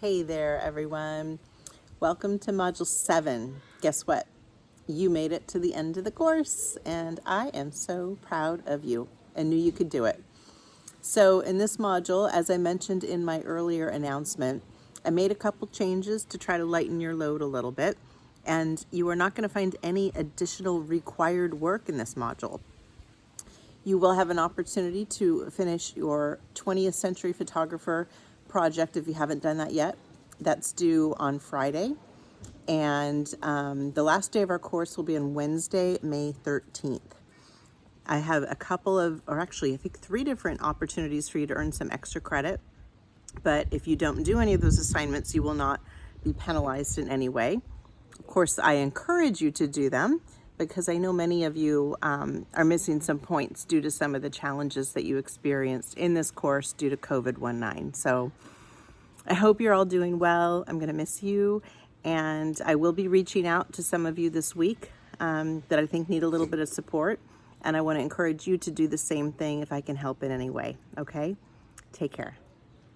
Hey there, everyone. Welcome to Module 7. Guess what? You made it to the end of the course, and I am so proud of you. I knew you could do it. So in this module, as I mentioned in my earlier announcement, I made a couple changes to try to lighten your load a little bit, and you are not going to find any additional required work in this module. You will have an opportunity to finish your 20th century photographer project if you haven't done that yet. That's due on Friday. And um, the last day of our course will be on Wednesday, May 13th. I have a couple of, or actually I think three different opportunities for you to earn some extra credit. But if you don't do any of those assignments, you will not be penalized in any way. Of course, I encourage you to do them because I know many of you um, are missing some points due to some of the challenges that you experienced in this course due to COVID-19. So I hope you're all doing well. I'm going to miss you. And I will be reaching out to some of you this week um, that I think need a little bit of support. And I want to encourage you to do the same thing if I can help in any way. Okay? Take care.